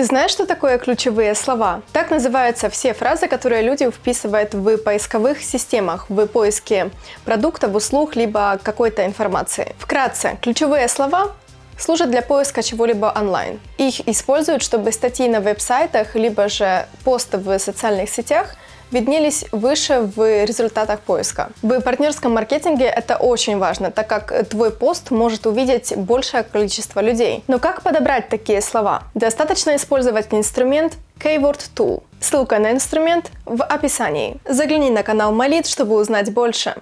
Ты знаешь, что такое ключевые слова? Так называются все фразы, которые люди вписывают в поисковых системах, в поиске продуктов, услуг, либо какой-то информации. Вкратце, ключевые слова служат для поиска чего-либо онлайн. Их используют, чтобы статьи на веб-сайтах, либо же посты в социальных сетях виднелись выше в результатах поиска. В партнерском маркетинге это очень важно, так как твой пост может увидеть большее количество людей. Но как подобрать такие слова? Достаточно использовать инструмент Keyword Tool. Ссылка на инструмент в описании. Загляни на канал Молит, чтобы узнать больше.